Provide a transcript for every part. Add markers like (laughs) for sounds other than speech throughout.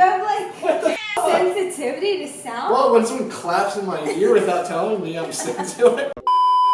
have like (laughs) sensitivity to sound? Well, when someone claps in my ear without telling me I'm sick to it,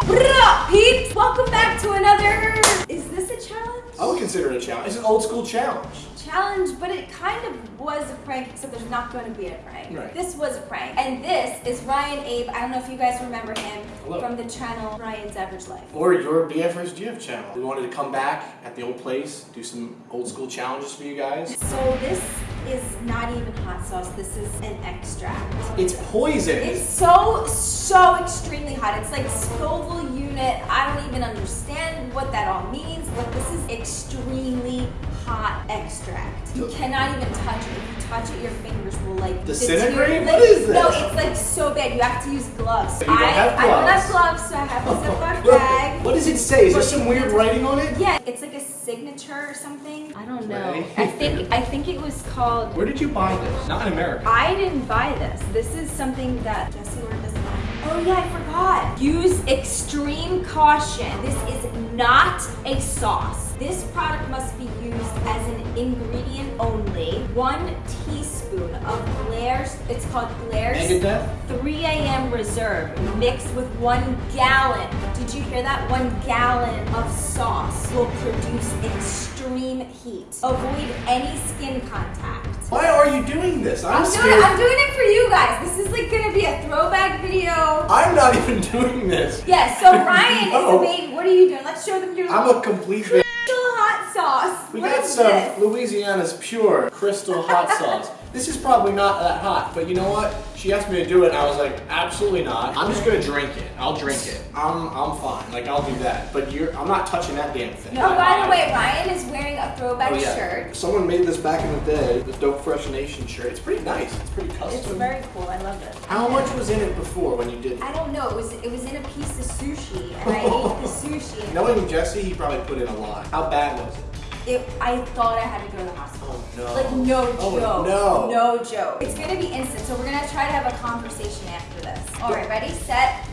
What up, peeps? Welcome back to another. Is this a challenge? I would consider it a challenge. It's an old school challenge. Challenge, but it kind of was a prank, except there's not going to be a prank. Right. This was a prank. And this is Ryan Abe. I don't know if you guys remember him Hello. from the channel Ryan's Average Life. Or your BFR's GF channel. We wanted to come back at the old place, do some old school challenges for you guys. So this is not even hot sauce. This is an extract. It's poison. It's so, so extremely hot. It's like Scoville unit. I don't even understand what that all means, but this is extremely hot extract. You cannot even touch it. If you touch it, your fingers will like Disintegrate? deteriorate. What is No, it's like so bad. You have to use gloves. You don't I, have I don't gloves. have gloves, so I have a Ziploc (laughs) bag. what does it say? Is there some weird writing on it? Yeah, it's like a signature or something. I don't know. Right. I think I think it was called Where did you buy this? Not in America. I didn't buy this. This is something that Jesse ordered this one. Oh yeah, I forgot. Use extreme caution. This is not a sauce. This product must be used as an ingredient only. One teaspoon of Blair's, it's called Blair's Mega Death? 3 a.m. reserve mixed with one gallon. Did you hear that? One gallon of sauce will produce extreme heat. Avoid any skin contact. Why are you doing this? I'm, I'm doing, scared. I'm doing it for you guys. This is like gonna be a throwback video. I'm not even (laughs) doing this. Yeah, so Ryan is a babe. What are you doing? Let's show them your I'm a complete (laughs) sauce. We What got some this? Louisiana's pure crystal hot sauce. This is probably not that hot, but you know what? She asked me to do it, and I was like, absolutely not. I'm just gonna drink it. I'll drink it. I'm I'm fine. Like I'll do that. But you're I'm not touching that damn thing. No, I- by the way, Ryan is wearing a throwback Oh, yeah. shirt. Someone made this back in the day, the Dope Fresh Nation shirt. It's pretty nice. It's pretty custom. It's very cool. I love it. How much was in it before when you did it? I don't know. It was it was in a piece of sushi, and I ate the (laughs) sushi. Knowing Jesse, he probably put in a lot. How bad was it? It, I thought I had to go to the hospital. Oh no. Like no Oh, joke. no. No joke. It's gonna be instant, so we're gonna try to have a conversation after this. All right, ready, set.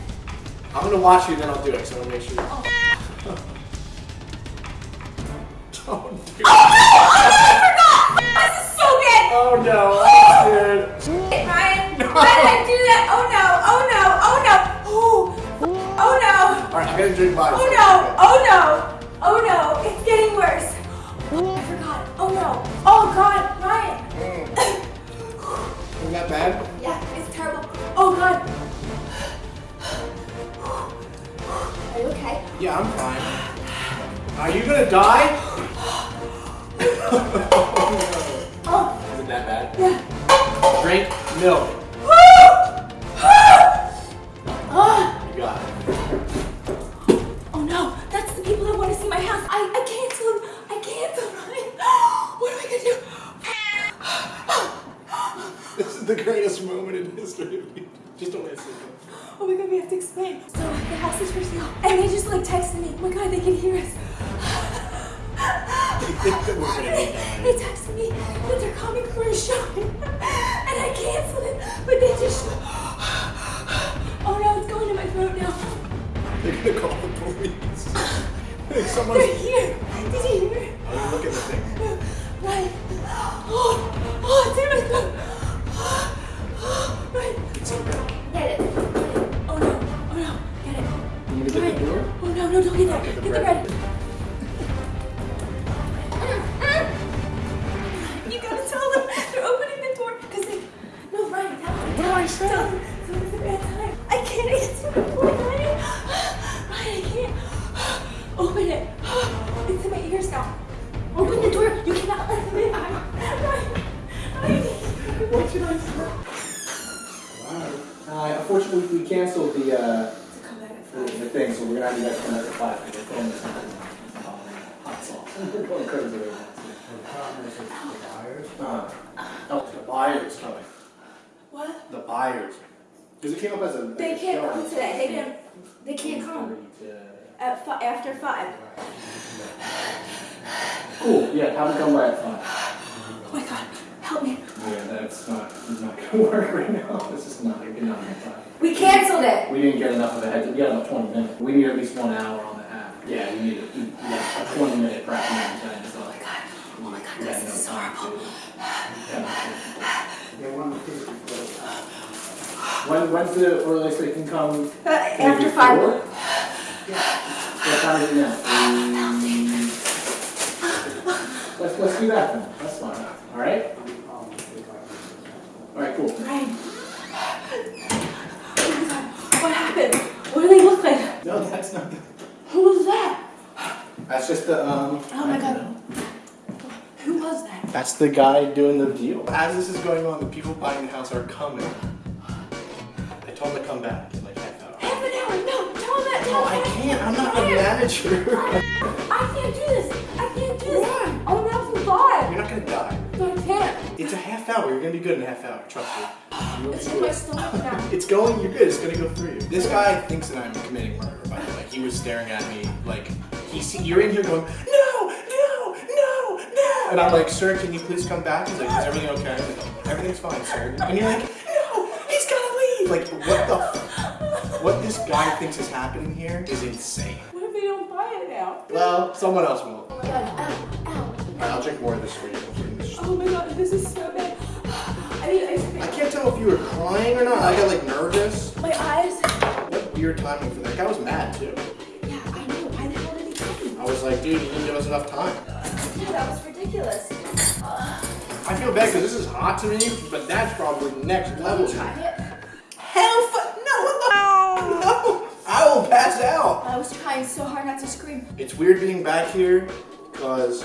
I'm gonna watch you, then I'll do it. So I want to make sure. Oh. (laughs) Don't do oh, it. I forgot. This is so good. Oh no, I'm oh! scared. Hey, Ryan, (laughs) why did I do that? Oh no! Oh no! Oh no! Oh, oh no! All right, I gotta drink mine. Oh no! Oh no! Oh no! It's getting worse. Oh no! Oh god, Ryan. Isn't that bad? Yeah, it's terrible. Oh god. Are you okay? Yeah, I'm fine. Are you gonna die? oh no. Is it that bad? Yeah. Drink milk. My god, we have to explain. So the house is for sale. And they just like texted me. Oh my god, they can hear us. They think that we're gonna be dying. They texted me that they're coming for a showing. And I canceled it. But they just Oh no, it's going to my throat now. They're gonna call the police. They're Someone's. here. Did you hear it? Oh, look at the thing. Right. Oh, oh, it's in my throat. Get? Oh no, no, don't get that. Okay, the Get the bread. Uh, oh, the buyer's coming. What? The buyers. Because it came up as a. They as a can't show. come today. They can't. They can't come at fi- after five. Cool. Yeah, have them come by at five. Oh my god, help me. Yeah, that's not, it's not gonna (laughs) work right now. This is not, you're not gonna time. We canceled it. We didn't get enough of a heads. We got about 20 minutes. We need at least one hour on the app. Yeah, we need a, yeah, a 20 minute prep and everything. So. Oh my god. This is horrible. When, when's the earliest they can come? Uh, after five. What time is it now? Let's, let's do that then, that's fine, alright? Alright, cool. Ryan. Oh my god, what happened? What do they look like? No, that's not, Who was that? that's just the, um. Oh my god. Who was that? That's the guy doing the deal. As this is going on, the people buying the house are coming. I told them to come back like half hour. Half an hour. No, tell him that. No, I can't, I'm not the manager. I can't do this. I can't do this. I'm about to die. You're not gonna die. No, I can't. It's a half hour, you're gonna be good in a half hour, trust me. (sighs) It's in my stomach now. (laughs) It's going, you're good, it's gonna go through you. This guy thinks that I'm committing murder, by the way. He was staring at me like, he see, you're in here going. And I'm like, sir, can you please come back? He's like, is everything okay? Like, everything's fine, sir. And you're like, no, he's gotta leave. Like, what the, f- what this guy thinks is happening here is insane. What if they don't buy it now? Well, someone else will. Oh my god. Ow. Ow. I'll drink more of this for you. Oh my god, this is so bad. I need ice cream. I can't tell if you were crying or not. I got like nervous. My eyes. What weird timing for that. That guy was mad too. Yeah, I know. Why the hell did he come? I was like, dude, you didn't give us enough time. Yeah, that was ridiculous. I feel bad because this is hot to me, but that's probably next level. Try it. Hell, fu- no, what the? (laughs) No, I will pass out. I was trying so hard not to scream. It's weird being back here because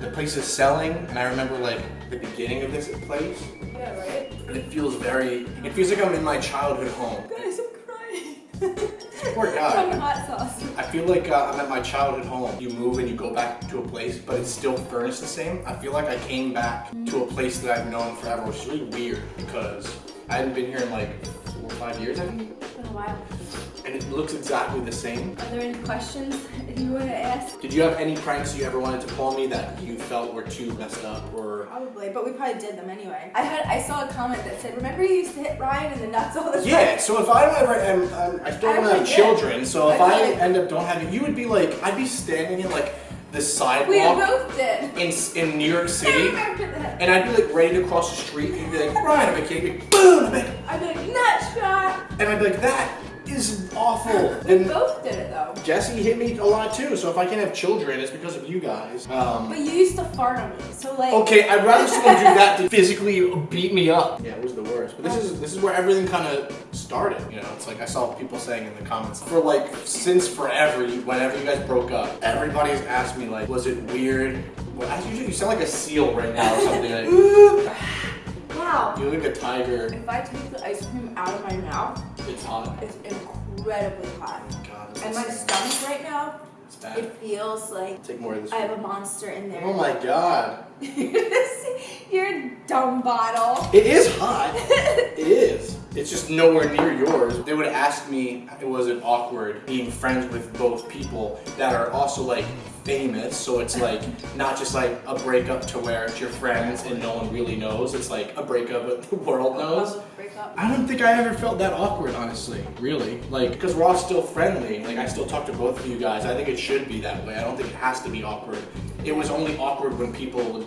the place is selling, and I remember like the beginning of this place, Yeah, right? and it feels very. It feels like I'm in my childhood home. Guys, I'm crying. (laughs) Poor guy. From hot sauce. I feel like uh, I'm at my childhood home. You move and you go back to a place, but it's still furnished the same. I feel like I came back to a place that I've known forever, which is really weird because I hadn't been here in like four or five years, I think. It's been a while. And it looks exactly the same. Are there any questions you want to ask? Did you have any pranks you ever wanted to pull on me that you felt were too messed up or? Probably, but we probably did them anyway. I had I saw a comment that said, "Remember you used to hit Ryan in the nuts all the time." Yeah, so if I ever am, um, I still don't have children, so if I Actually- end up don't having, you would be like, I'd be standing in like the We sidewalk both did. in, in New York City. And I'd be like ready to cross the street, and you'd be like, Ryan, I'm a kid, boom, I'm like, I'd be like, nut shot. and I'd be like, that is awful. We And both did it though. Jesse hit me a lot too, so if I can't have children, it's because of you guys. Um, But you used to fart on me, so like. okay, I'd rather someone do that than (laughs) physically beat me up. Yeah, it was the worst. But this is this is where everything kind of started. You know, it's like I saw people saying in the comments for like since forever, whenever you guys broke up, everybody's asked me like, was it weird? Well, as usual, you sound like a seal right now or something. Like, (laughs) Wow. you look like a tiger. If I take the ice cream out of my mouth, It's hot. it's incredibly hot. Oh god, And my stomach right now, it's bad. it feels like Take more of this. I have a monster in there. Oh my god. (laughs) You're a dumb bottle. It is hot. (laughs) it is. It's just nowhere near yours. They would ask me, it was it awkward being friends with both people that are also like famous? So it's like not just like a breakup to where it's your friends and no one really knows. It's like a breakup but the world knows. I don't think I ever felt that awkward, honestly. Really. Like, because we're all still friendly. Like, I still talk to both of you guys. I think it should be that way. I don't think it has to be awkward. It was only awkward when people would,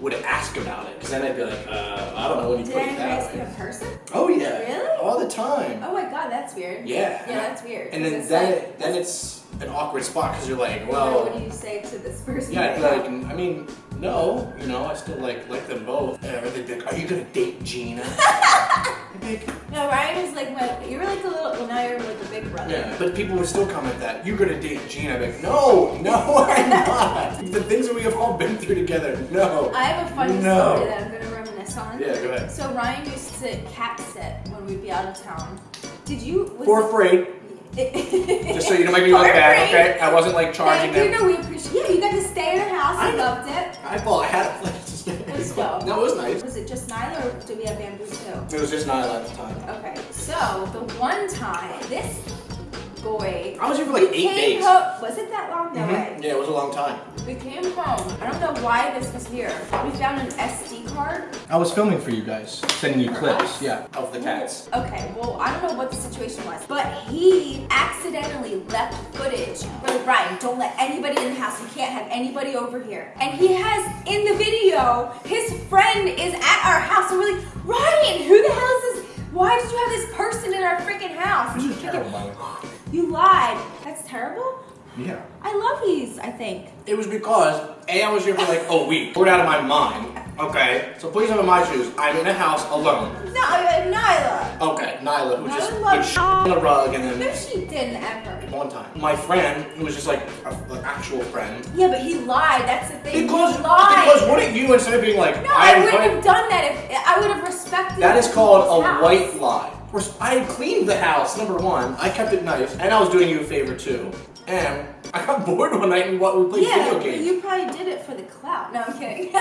would ask about it. Because then I'd be like, uh, I don't know when you Did put it ask that way. in person? Oh, yeah. Really? All the time. Oh my god, that's weird. Yeah. Yeah, that's weird. And then, then, like, then it's an awkward spot because you're like, well, what do you say to this person? yeah, like, I mean, no, you know, I still like like them both. They'd be like, are you gonna date Jeana? (laughs) Like, No, Ryan was like my. You were like a little. Well, now you're like the big brother. Yeah, but people would still comment that you're gonna date Jeana. I'd be like, no, no, (laughs) I'm not. the things that we have all been through together, no. I have a funny No. story that I'm gonna reminisce on. Yeah, go ahead. So Ryan used to cat sit when we'd be out of town. Did you? Was For free, (laughs) just so you don't make me look bad, okay? I wasn't like charging Thank you. them. No, we appreciate. Yeah, you got to stay in our house. I I- loved it. I thought I had a place to stay. Let's go. No, it was nice. Was it just Nyla or did we have bamboo too? It was just not at the time. Okay, so the one time, this boy. I was here for like We eight days. home- was it that long? No Mhm. way. Yeah, it was a long time. We came home. I don't know why this was here. We found an SD card. I was filming for you guys, sending you clips. Yeah, of the cats. Okay, well, I don't know what the situation was, but he accidentally left footage. We're Ryan, don't let anybody in the house. We can't have anybody over here. And he has in the video, his friend is at our house. And we're like, Ryan, who the hell is this? Why did you have this person in our freaking house? This is terrible, by the way. You lied. That's terrible. Yeah. I love these, I think. It was because A, I was here for like a week. Bored out of my mind. Okay. So please have in my shoes. I'm in a house alone. No, Nyla. Okay, Nyla, who Nyla just put sh- on the rug and No, then she didn't ever. one time. My friend, who was just like an actual friend. Yeah, but he lied. That's the thing. Because, he lied. because wouldn't you instead of being like, No, I wouldn't have done that if I would have respected. That is called a house. white lie. Res- I cleaned the house, number one. I kept it nice, and I was doing you a favor too. And I got (laughs) bored one night and what we played Yeah, video games. you probably did it for the clout. No, I'm kidding. (laughs)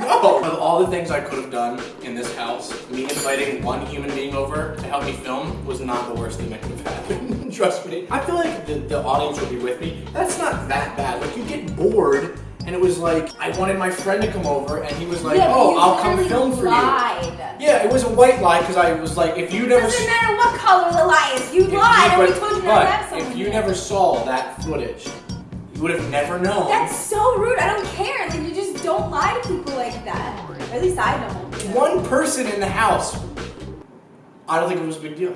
No! Of all the things I could have done in this house, me inviting one human being over to help me film was not the worst thing that could have happened. (laughs) Trust me. I feel like the, the audience would be with me. That's not that bad. Like, you get bored, and it was like, I wanted my friend to come over, and he was like, yeah, oh, I'll come film for you. Yeah, it was a white lie because I was like, if you never. Doesn't matter what color the lie is. You lied, you- and we but- told you not to have But if you never saw that footage, you would have never known. That's so rude. I don't care. Like you just don't lie to people like that. Or at least I don't. one person in the house. I don't think it was a big deal.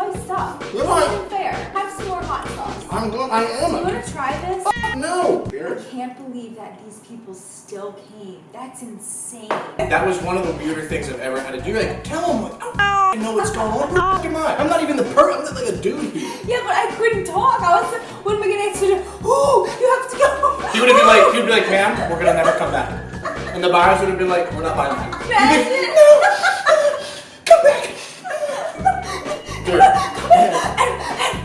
You're not even spiced up. You're It's not. not fair. Have some more hot sauce. I'm going. I Do am. you want to try this? No. I can't believe that these people still came. That's insane. That was one of the weirder things I've ever had to do. Like, tell them, like, oh, I know what's going on. Fuck am I? I'm not even the per. I'm not like a dude here. Yeah, but I couldn't talk. I was like, what am I gonna answer to? Oh, you have to go. He would have been like, he'd be like, ma'am, we're gonna never come back. And the buyers would have been like, we're not buying that. He'd be like, no,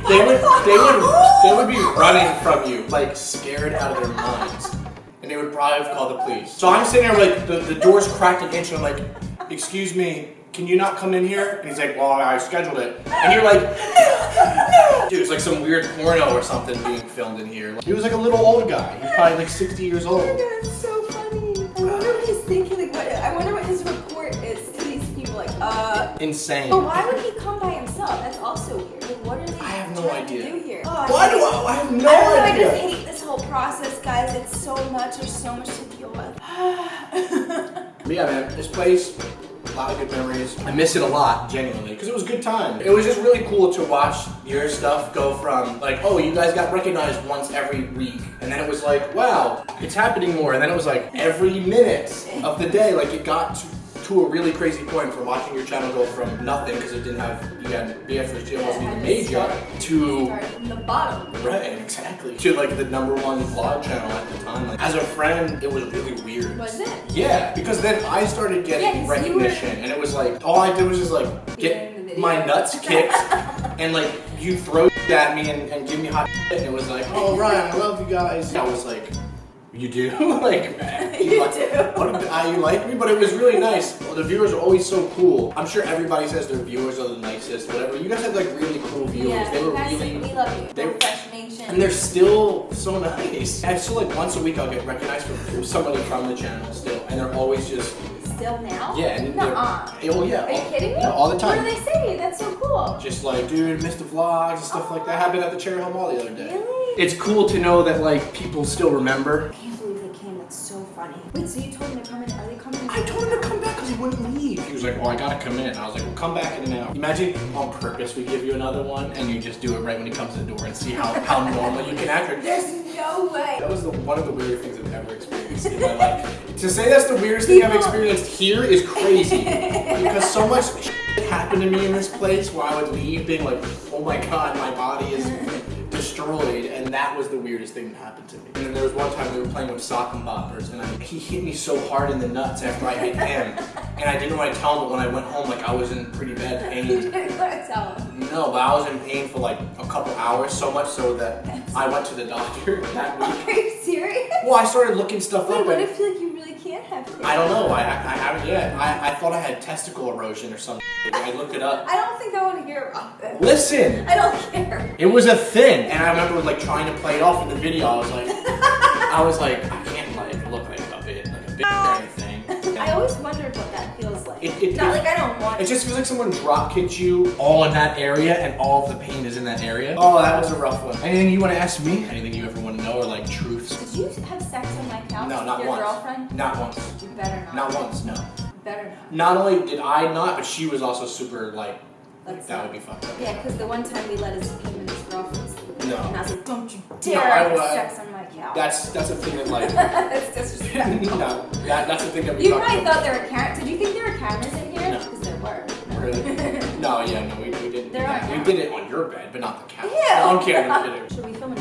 they would, (laughs) they would, they would be running from you, like scared out of their minds, and they would probably have called the police. So I'm sitting there, like the, the door's cracked an inch, and I'm like, excuse me, can you not come in here? And he's like, well, I scheduled it, and you're like, (laughs) dude, it's like some weird porno or something being filmed in here. He was like a little old guy. He's probably like 60 years old. That's so funny. I wonder what he's thinking. Like, what? I wonder what his report is to these people. Like, uh. Insane. But why would he come by himself? That's also weird. Like, what are they have no idea. to do here? Oh, Why hate do. I, I have no I don't know. I just hate this whole process, guys. It's so much. There's so much to deal with. (sighs) But yeah, man, this place, a lot of good memories. I miss it a lot, genuinely, because it was a good time. It was just really cool to watch your stuff go from like, oh, you guys got recognized once every week, and then it was like, wow, it's happening more, and then it was like every minute of the day, like it got to, to a really crazy point from watching your channel go from nothing because it didn't have you had BF Channel wasn't even yet to from the bottom. Right, exactly. To like the number one vlog channel at the time. Like, as a friend, it was really weird. Was it? Yeah, because then I started Yeah, getting 'cause you were- recognition, and it was like all I did was just like Being in the get my nuts (laughs) kicked, and like you throw at me and, and give me hot, and it was like, oh Ryan, I love you guys. I was like, you do? (laughs) like, (laughs) You like, do. Uh, you like me? But it was really nice. The viewers are always so cool. I'm sure everybody says their viewers are the nicest, whatever. You guys have like really cool viewers. Yeah, they you were guys, really we love you. they- We're Fresh Nation. and they're still so nice. I still like once a week I'll get recognized from somebody from the channel still, and they're always just Still now? yeah. And oh yeah. Are you all- kidding me? yeah, all the time. What do they say? That's so cool. Just like, dude, missed the vlogs and stuff like that. Happened at the Cherry Hill Mall the other day. Really? It's cool to know that like people still remember. I can't believe they came. That's so funny. Wait, so you told him to come in? Are they coming? I told him to come back because he wouldn't leave. He was like, well, I gotta come in. I was like, well, come back in an hour. Imagine on purpose we give you another one and you just do it right when he comes to the door and see how, how normal you can act. There's no way. That was the, one of the weirdest things I've ever experienced in my life. To say that's the weirdest thing I've experienced here is crazy. because so much happened to me in this place where I would leave being like, oh my god, my body is destroyed. And that was the weirdest thing that happened to me. And then there was one time we were playing with Socker Boppers and I, he hit me so hard in the nuts after I hit him. (laughs) And I didn't want to tell him, but when I went home, like I was in pretty bad (laughs) You pain. didn't want to tell him. No, but I was in pain for like a couple hours, so much so that (laughs) I went to the doctor that week. Are you serious? Well, I started looking stuff Wait, up. what if like you can't have. I don't know. I, I haven't yet. I, I thought I had testicle erosion or something. I looked it up. I don't think I want to hear about this. Listen, I don't care. it was a thing, and I remember like trying to play it off in the video. I was like, I was like, I can't like look like a bit, like a bit or anything. (laughs) I always wondered what that feels like. It- it- Not it- like I don't want It just feels like someone drop kicked you all in that area, and all of the pain is in that area. Oh, that was a rough one. Anything you want to ask me? Anything you ever want to know, or like No, not your once. girlfriend? Not once. You better not. Not once. No. You better not. Not only did I not, but she was also super like. Let's that would be fucked up. Yeah, because the one time we let his his girlfriend sleep. No. And I was like, don't you dare I have sex on my couch. That's that's a thing that like. (laughs) That's disrespectful. (laughs) no, that, that's the thing that we You probably about. thought there were cameras. Did you think there were cameras in here? No. Because there were. Really? (laughs) No, yeah, no, we, we didn't. There are we did it on your bed, but not the couch. Yeah. No, I'm kidding. I'm kidding. Should we film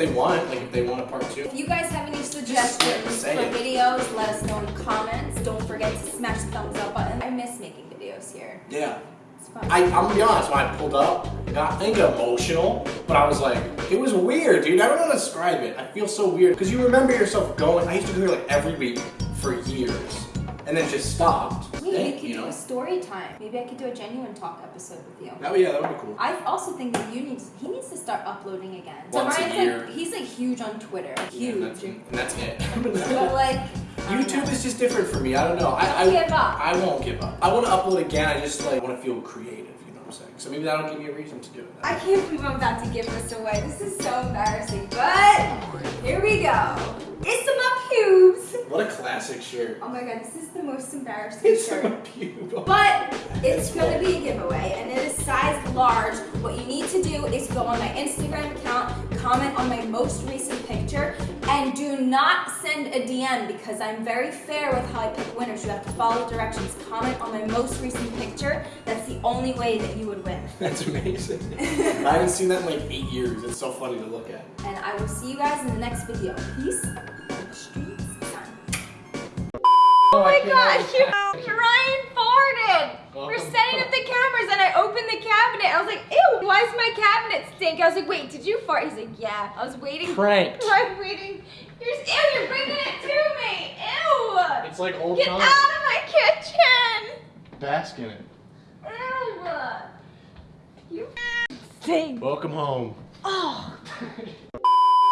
they want. Like if they want a part two. If you guys have any suggestions for videos, let us know in the comments. Don't forget to smash the thumbs up button. I miss making videos here. Yeah. It's fun. I, I'm gonna be honest, when I pulled up, I got I think emotional, but I was like, it was weird, dude. I don't know how to describe it. I feel so weird. Because you remember yourself going, I used to go here like every week for years. And then just stopped. Wait, we could you do know? a story time. Maybe I could do a genuine talk episode with you. That would, yeah, that would be cool. I also think that you need he needs to start uploading again. Once a Ryan's year. like he's like huge on Twitter. Yeah, and that's, Huge. and that's it. (laughs) but (laughs) like YouTube is just different for me. I don't know. I, I, give up. I won't give up. I want to upload again. I just like want to feel creative. I'm saying? So maybe that'll give me a reason to do it. I can't believe I'm about to give this away. This is so embarrassing. But here we go. It's my pubes. What a classic shirt. Oh my god, this is the most embarrassing It's shirt. so cute. (laughs) But it's gonna be a giveaway and it is size large. What you need to do is go on my Instagram account, comment on my most recent picture, and do not send a DM because I'm very fair with how I pick winners. You have to follow directions. Comment on my most recent picture. That's the only way that you would win. (laughs) That's amazing. (laughs) I haven't seen that in like eight years. It's so funny to look at. And I will see you guys in the next video. Peace. On. Oh my gosh, you, (laughs) Ryan farted. Oh. We're setting up the cameras and I opened the cabinet. I was like, ew, why does my cabinet stink? I was like, wait, did you fart? He's like, yeah. I was waiting. Pranked. (laughs) I'm waiting. You're, ew, you're bringing it to me. Ew. It's like old Get out of my kitchen. Bask in it. Ew. You (laughs) stink. Welcome home. Oh. (laughs)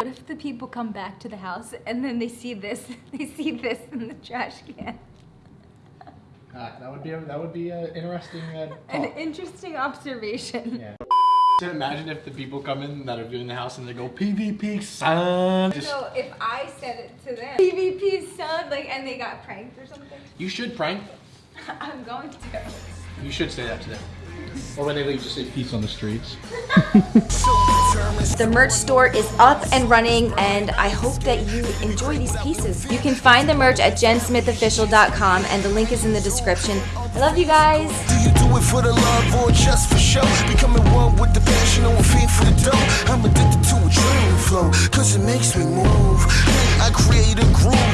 What if the people come back to the house and then they see this? They see this in the trash can. Uh, that would be a, that would be an interesting. Uh, An interesting observation. Yeah. (laughs) Can imagine if the people come in that are viewing the house and they go PvP son. Just, So if I said it to them, PvP son, like, and they got pranked or something, you should prank them. (laughs) I'm going to. You should say that to them. Or when they leave, just say peace on the streets. The merch store is up and running, and I hope that you enjoy these pieces. You can find the merch at jensmithofficial.com, and the link is in the description. I love you guys. Do you do it for the love or just for show? Becoming one with the passion or feed for the dough. I'm addicted to a dream flow, cause it makes me move. I create a groove